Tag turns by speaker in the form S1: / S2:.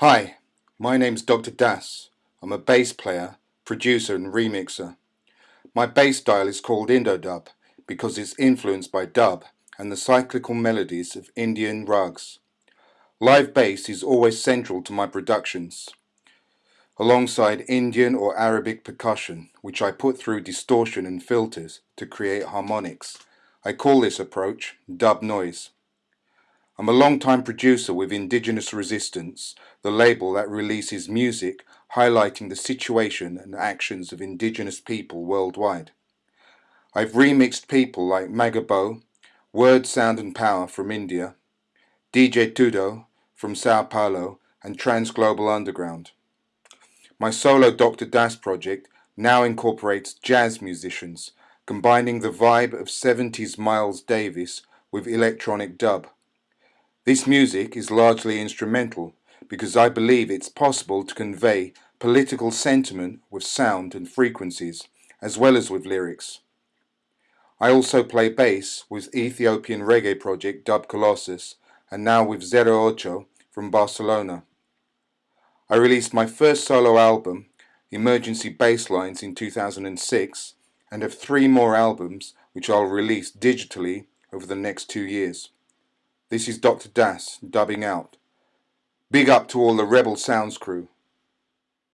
S1: Hi, my name's Dr. Das. I'm a bass player, producer and remixer. My bass style is called Indodub because it's influenced by dub and the cyclical melodies of Indian ragas. Live bass is always central to my productions, alongside Indian or Arabic percussion, which I put through distortion and filters to create harmonics. I call this approach dub noise. I'm a long-time producer with Indigenous Resistance, the label that releases music highlighting the situation and actions of Indigenous people worldwide. I've remixed people like Magabo, Word, Sound and Power from India, DJ Tudo from Sao Paulo and Trans Global Underground. My solo Dr. Das project now incorporates jazz musicians, combining the vibe of 70s Miles Davis with electronic dub. This music is largely instrumental because I believe it's possible to convey political sentiment with sound and frequencies as well as with lyrics. I also play bass with Ethiopian reggae project Dub Colossus and now with Zero Ocho from Barcelona. I released my first solo album, Emergency Basslines, in 2006 and have three more albums which I'll release digitally over the next two years. This is Dr. Das dubbing out. Big up to all the Rebel Sounds crew.